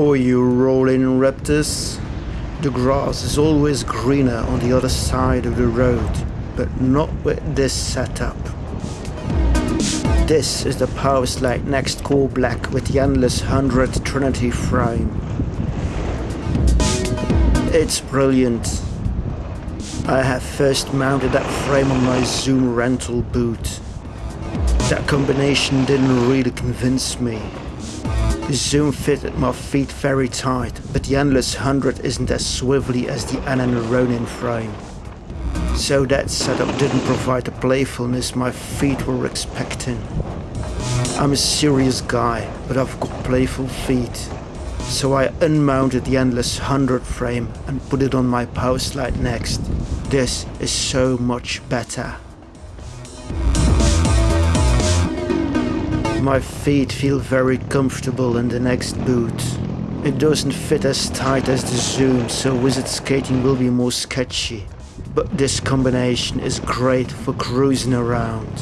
Oh, you rolling raptors. The grass is always greener on the other side of the road, but not with this setup. This is the Powerslide next core black with the endless 100 Trinity frame. It's brilliant. I have first mounted that frame on my Zoom rental boot. That combination didn't really convince me. The Zoom fitted my feet very tight, but the Endless 100 isn't as swivelly as the Anand Ronin frame. So that setup didn't provide the playfulness my feet were expecting. I'm a serious guy, but I've got playful feet. So I unmounted the Endless 100 frame and put it on my Powerslide next. This is so much better. My feet feel very comfortable in the next boot. It doesn't fit as tight as the Zoom, so wizard skating will be more sketchy. But this combination is great for cruising around.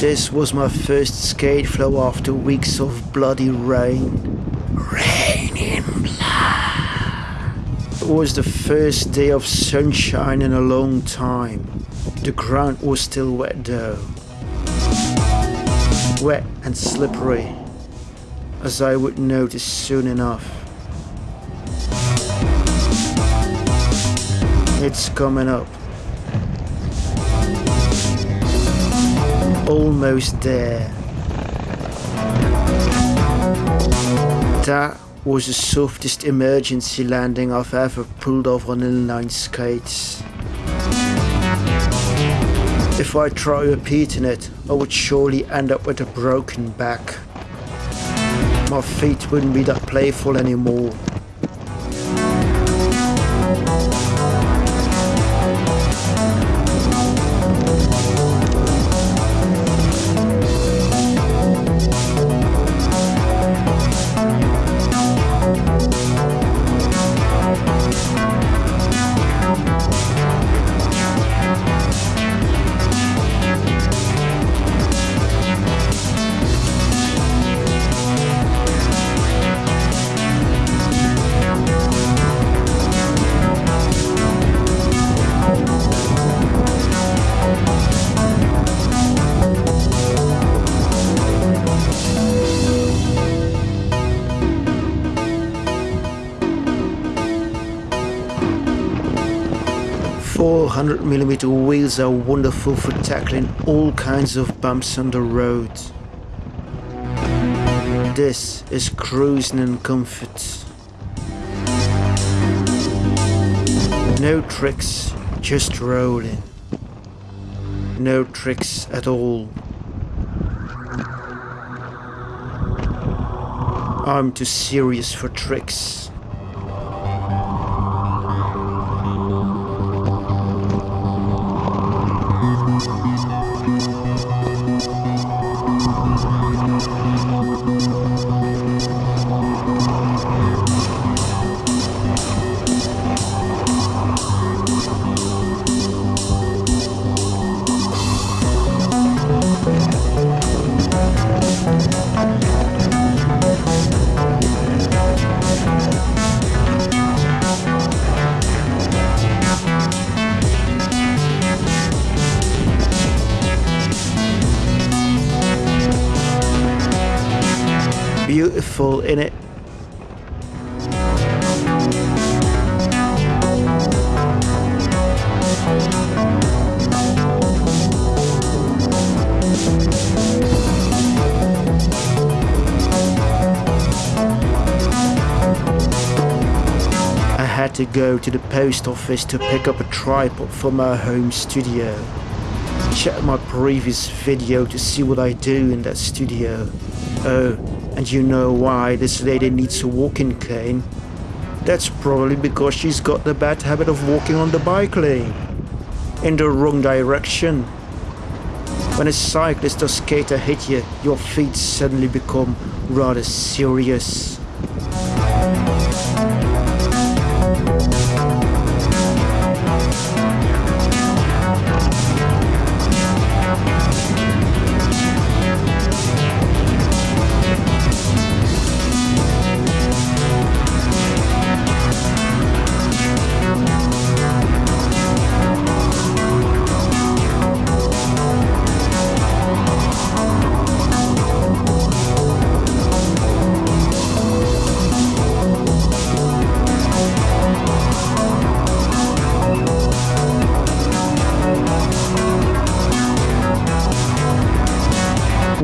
This was my first skate flow after weeks of bloody rain. Rain in blood. It was the first day of sunshine in a long time. The ground was still wet though. Wet and slippery, as I would notice soon enough. It's coming up. Almost there. That was the softest emergency landing I've ever pulled off on inline skates. If I try repeating it, I would surely end up with a broken back. My feet wouldn't be that playful anymore. Mm wheels are wonderful for tackling all kinds of bumps on the road. This is cruising in comfort. No tricks, just rolling. No tricks at all. I'm too serious for tricks. Beautiful in it. I had to go to the post office to pick up a tripod for my home studio. Check my previous video to see what I do in that studio. Oh, and you know why this lady needs a walking cane? That's probably because she's got the bad habit of walking on the bike lane. In the wrong direction. When a cyclist or skater hit you, your feet suddenly become rather serious.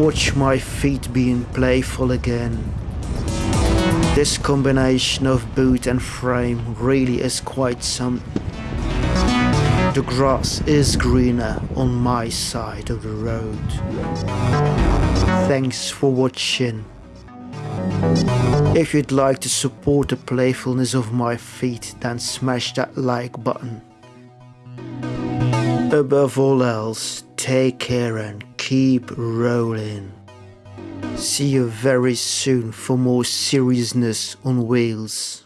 Watch my feet being playful again. This combination of boot and frame really is quite some... The grass is greener on my side of the road. Thanks for watching. If you'd like to support the playfulness of my feet, then smash that like button. Above all else, take care and keep rolling. See you very soon for more seriousness on wheels.